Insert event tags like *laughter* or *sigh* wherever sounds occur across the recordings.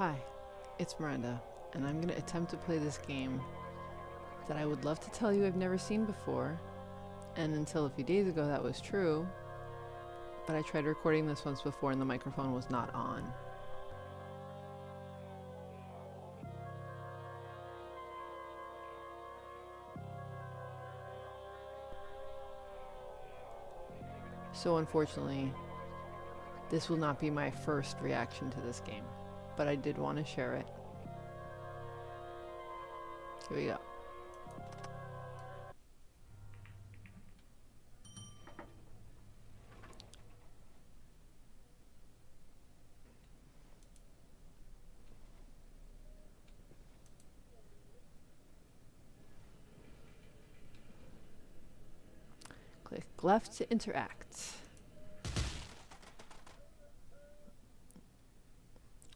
Hi, it's Miranda, and I'm going to attempt to play this game that I would love to tell you I've never seen before, and until a few days ago that was true, but I tried recording this once before and the microphone was not on. So unfortunately, this will not be my first reaction to this game, but I did want to share it. Here we go. Click left to interact.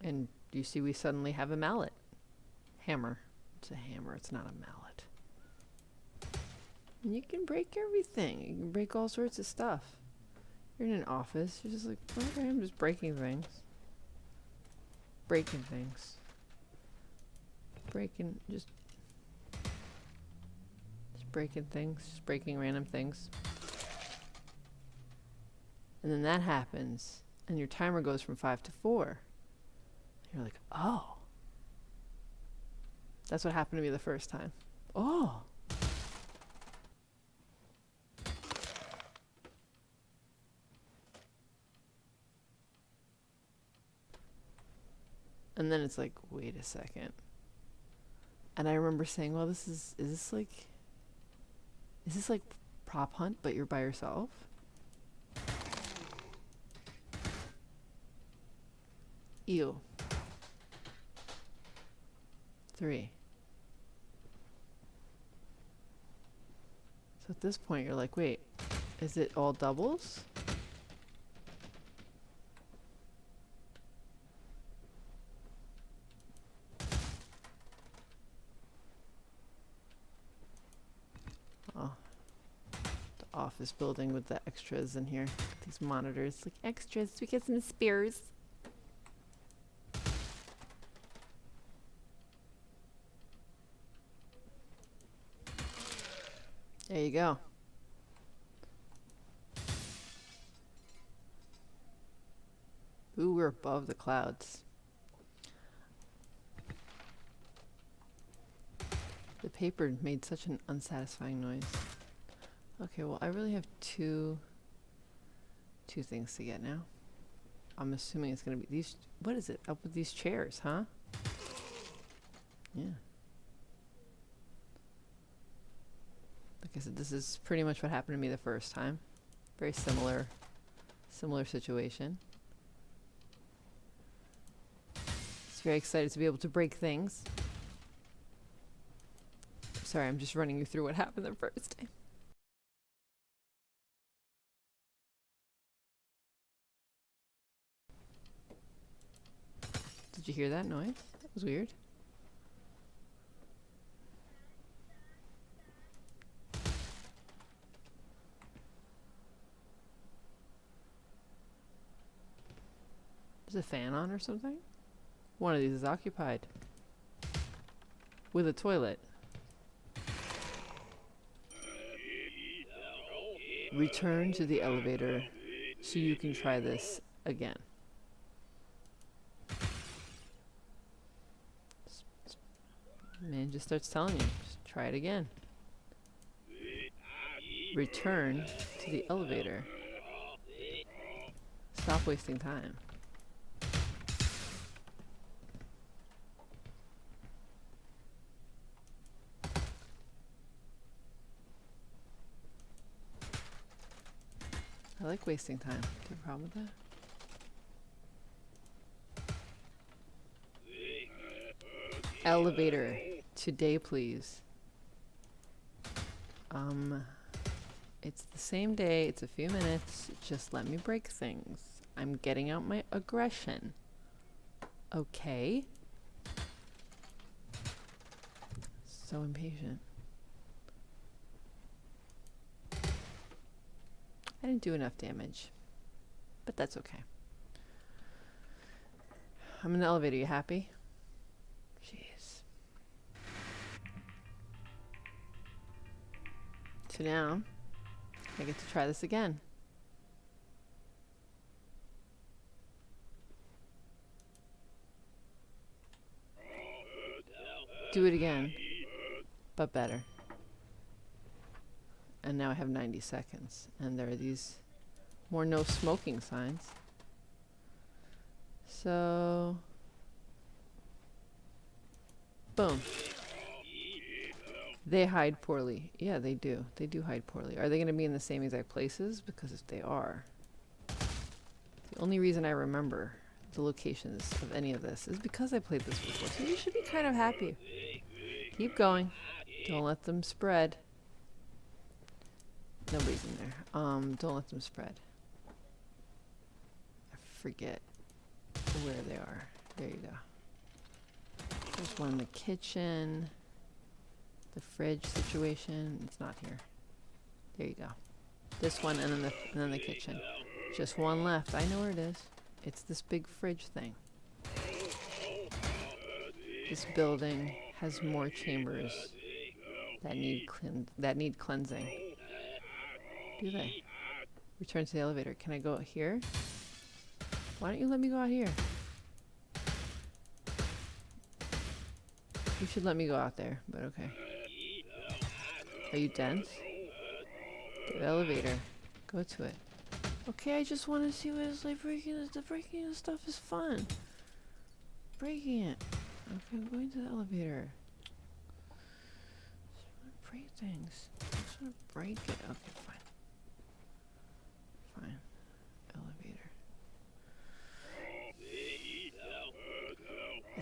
And you see we suddenly have a mallet. Hammer. It's a hammer, it's not a mallet. And you can break everything. You can break all sorts of stuff. You're in an office, you're just like, okay, I'm just breaking things. Breaking things. Breaking, just... Just breaking things, just breaking random things. And then that happens, and your timer goes from 5 to 4. You're like, oh. That's what happened to me the first time. Oh. And then it's like, wait a second. And I remember saying, well, this is, is this like, is this like prop hunt, but you're by yourself? Ew. Three. So at this point you're like, wait, is it all doubles? Oh. The office building with the extras in here. These monitors, like extras, we get some spears. There you go. Ooh, we're above the clouds. The paper made such an unsatisfying noise. Okay, well I really have two two things to get now. I'm assuming it's gonna be these what is it? Up with these chairs, huh? Yeah. I said, this is pretty much what happened to me the first time. Very similar, similar situation. Just very excited to be able to break things. Sorry, I'm just running you through what happened the first time. Did you hear that noise? That was weird. Is a fan on or something? One of these is occupied. With a toilet. Return to the elevator so you can try this again. Man just starts telling you, just try it again. Return to the elevator. Stop wasting time. I like wasting time. Do you have a problem with that? Elevator. Today, please. Um, it's the same day. It's a few minutes. Just let me break things. I'm getting out my aggression. Okay. So impatient. I didn't do enough damage, but that's okay. I'm in the elevator. You happy? Jeez. So now, I get to try this again. Do it again, but better. And now I have 90 seconds. And there are these more no smoking signs. So, boom. They hide poorly. Yeah, they do. They do hide poorly. Are they going to be in the same exact places? Because if they are, the only reason I remember the locations of any of this is because I played this before. So you should be kind of happy. Keep going. Don't let them spread. Nobody's in there. Um, don't let them spread. I forget where they are. There you go. There's one in the kitchen. The fridge situation. It's not here. There you go. This one and then the and then the kitchen. Just one left. I know where it is. It's this big fridge thing. This building has more chambers that need that need cleansing. Do they? Return to the elevator. Can I go out here? Why don't you let me go out here? You should let me go out there, but okay. Are you dense? The elevator. Go to it. Okay, I just want to see what it's like breaking this. The breaking the stuff is fun. Breaking it. Okay, I'm going to the elevator. Just want to break things. I just want to break it. Okay. Fine. Elevator.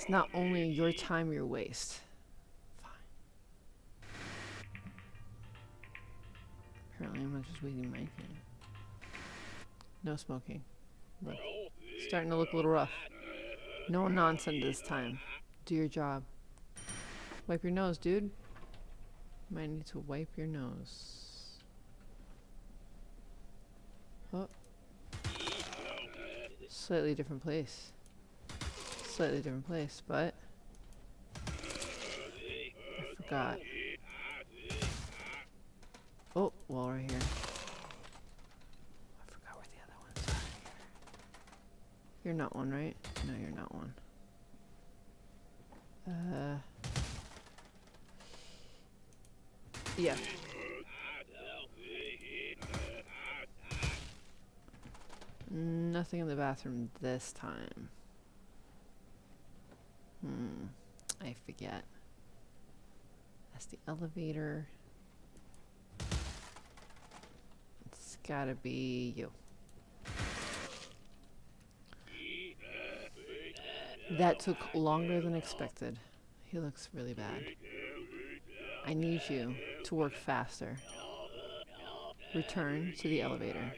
It's not only your time you waste. Fine. Apparently I'm not just wasting my time. No smoking. Look. Starting to look a little rough. No nonsense this time. Do your job. Wipe your nose, dude. Might need to wipe your nose. Oh. Slightly different place. Slightly different place, but I forgot. Oh, wall right here. I forgot where the other ones are. You're not one, right? No, you're not one. Uh. Yeah. Nothing in the bathroom this time. Hmm. I forget. That's the elevator. It's gotta be you. That took longer than expected. He looks really bad. I need you to work faster. Return to the elevator.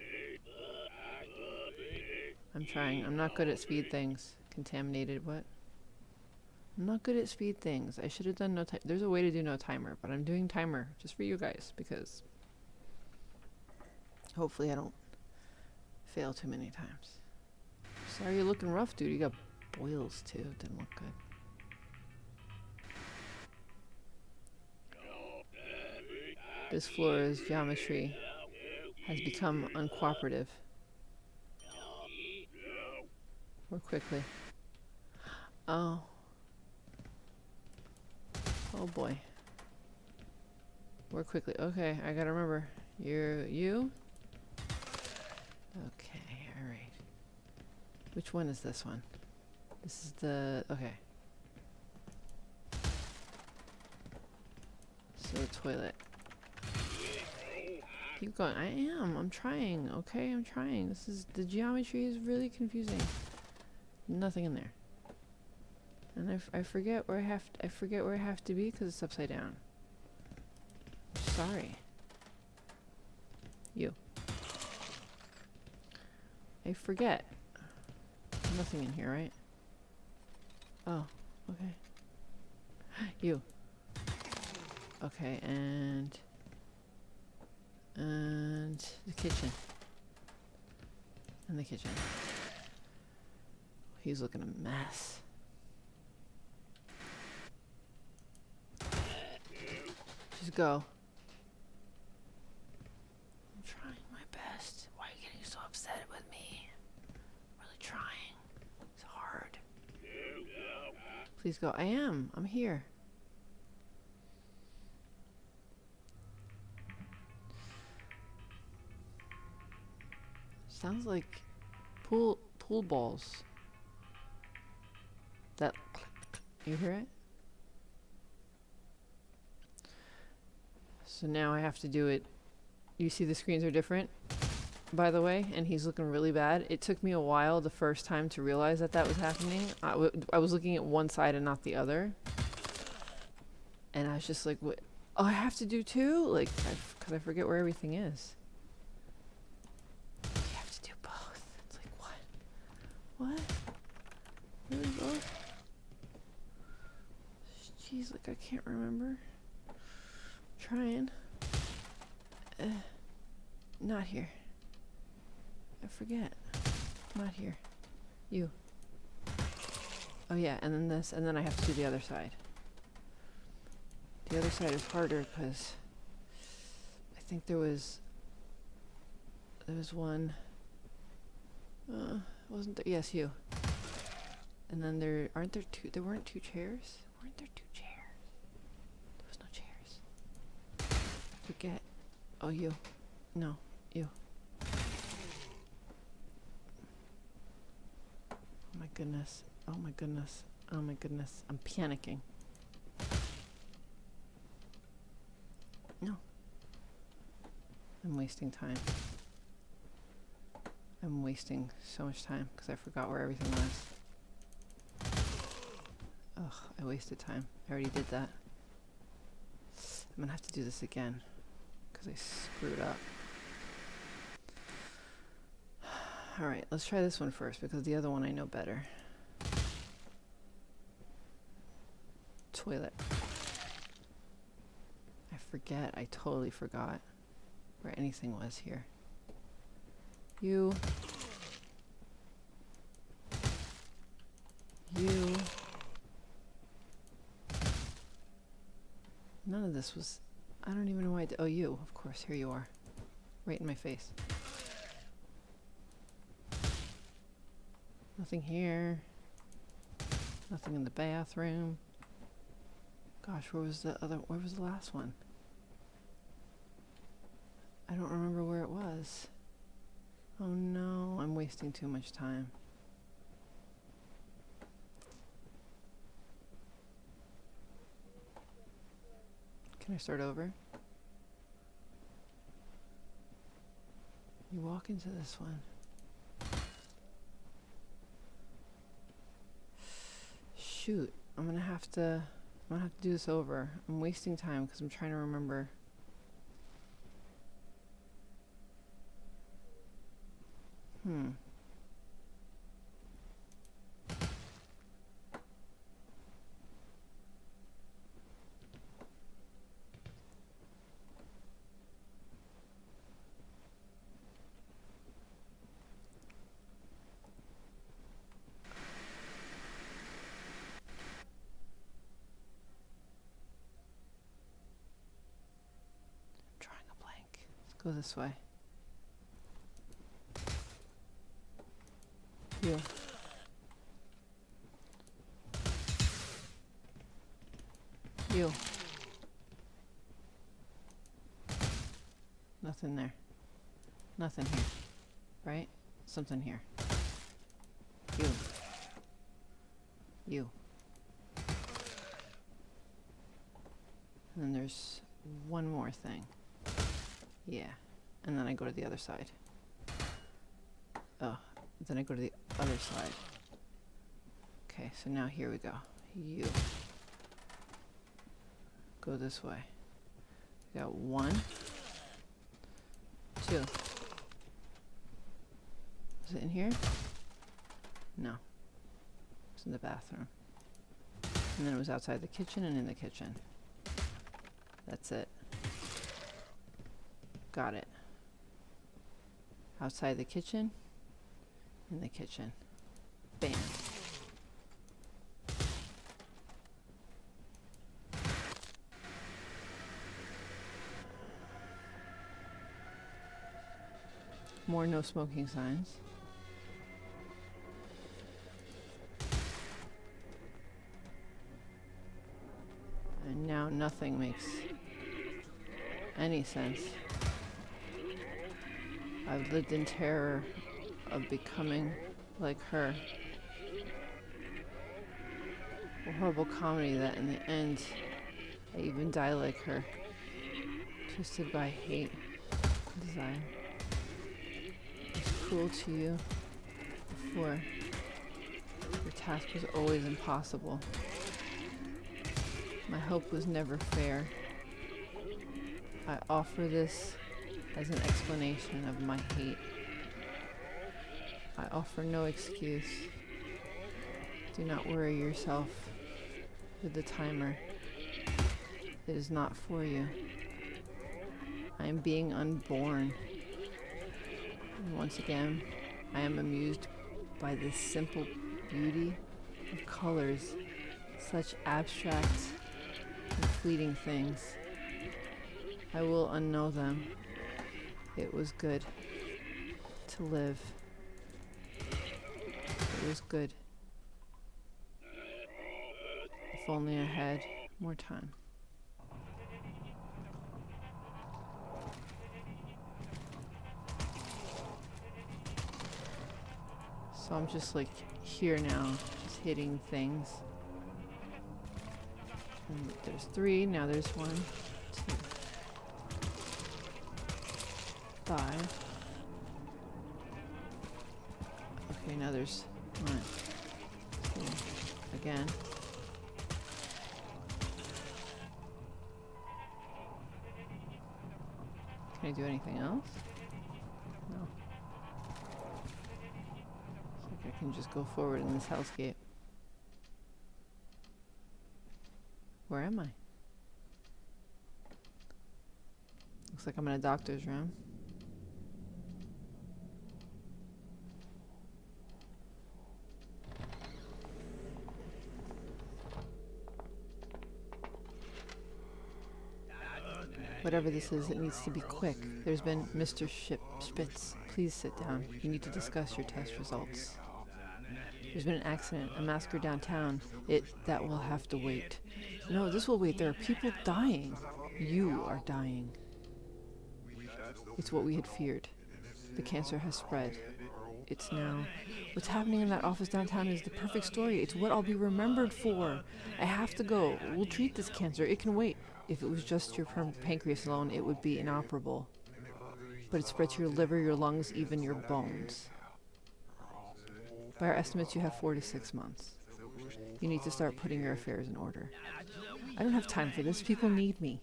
I'm trying. I'm not good at speed things. Contaminated what? I'm not good at speed things. I should have done no time. There's a way to do no timer, but I'm doing timer just for you guys because hopefully I don't fail too many times. Sorry you're looking rough, dude. You got boils too. Didn't look good. This floor's geometry has become uncooperative. More quickly. Oh. Oh boy. More quickly. Okay, I gotta remember. You're you? Okay, alright. Which one is this one? This is the okay. So the toilet. Keep going. I am. I'm trying. Okay, I'm trying. This is the geometry is really confusing. Nothing in there. And I, I forget where I have I forget where I have to be because it's upside down. Sorry. You. I forget. Nothing in here, right? Oh, okay. you. Okay, and and the kitchen. And the kitchen. He's looking a mess. Just go. I'm trying my best. Why are you getting so upset with me? I'm really trying. It's hard. Please go. I am. I'm here. Sounds like pool pool balls. That you hear it? So now I have to do it. You see the screens are different, by the way, and he's looking really bad. It took me a while the first time to realize that that was happening. I, I was looking at one side and not the other. And I was just like, what? Oh, I have to do two? Like, because I, forget where everything is. You have to do both. It's like, what? What? Really both? Jeez, like, I can't remember. Trying. Uh, not here. I forget. Not here. You. Oh yeah, and then this, and then I have to do the other side. The other side is harder because I think there was there was one. Uh, wasn't there? Yes, you. And then there aren't there two? There weren't two chairs. Weren't there two chairs? There was no chairs. Forget. Oh, you. No, you. Oh my goodness. Oh my goodness. Oh my goodness. I'm panicking. No. I'm wasting time. I'm wasting so much time because I forgot where everything was. Ugh, I wasted time. I already did that. I'm gonna have to do this again because I screwed up. *sighs* Alright, let's try this one first because the other one I know better. Toilet. I forget, I totally forgot where anything was here. You. You. None of this was. I don't even know why I. Oh, you. Of course, here you are. Right in my face. Nothing here. Nothing in the bathroom. Gosh, where was the other? Where was the last one? I don't remember where it was. Oh no, I'm wasting too much time. Can I start over? You walk into this one. Shoot, I'm gonna have to. I'm gonna have to do this over. I'm wasting time because I'm trying to remember. Hmm. drawing a blank. Let's go this way. You. You. Nothing there. Nothing here. Right? Something here. You. You. And then there's one more thing. Yeah. And then I go to the other side. Oh, then I go to the other side. Okay, so now here we go. You. Go this way. Got one, two. Is it in here? No. It's in the bathroom. And then it was outside the kitchen and in the kitchen. That's it. Got it. Outside the kitchen, in the kitchen. Bam. More no smoking signs. And now nothing makes any sense. I've lived in terror of becoming like her. A horrible comedy that in the end I even die like her. Twisted by hate, desire. Was cruel to you before. Your task was always impossible. My hope was never fair. I offer this as an explanation of my hate. I offer no excuse. Do not worry yourself with the timer. It is not for you. I am being unborn. Once again, I am amused by this simple beauty of colors, such abstract and fleeting things. I will unknow them. It was good to live. It was good. If only I had more time. So I'm just like here now, just hitting things. And there's three, now there's one, two, five. Okay, now there's one, two, again. Can I do anything else? No. Looks like I can just go forward in this hellscape. Where am I? Looks like I'm in a doctor's room. Whatever this is, it needs to be quick. There's been Mr. Ship Spitz. Please sit down. You need to discuss your test results. There's been an accident, a massacre downtown. It that will have to wait. No, this will wait. There are people dying. You are dying. It's what we had feared. The cancer has spread. It's now. What's happening in that office downtown is the perfect story. It's what I'll be remembered for. I have to go. We'll treat this cancer. It can wait. If it was just your pancreas alone, it would be inoperable. But it spreads to your liver, your lungs, even your bones. By our estimates, you have four to six months. You need to start putting your affairs in order. I don't have time for this. People need me.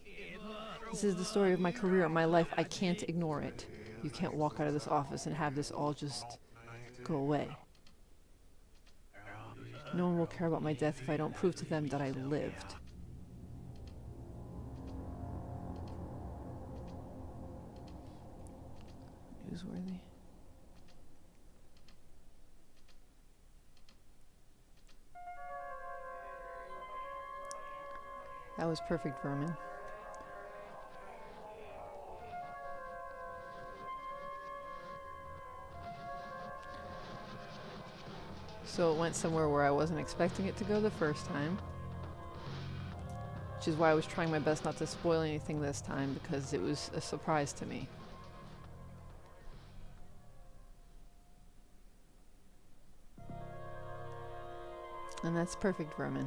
This is the story of my career, and my life. I can't ignore it. You can't walk out of this office and have this all just go away. No one will care about my death if I don't prove to them that I lived. Was perfect, Vermin. So it went somewhere where I wasn't expecting it to go the first time. Which is why I was trying my best not to spoil anything this time, because it was a surprise to me. And that's perfect, Vermin.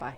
Bye.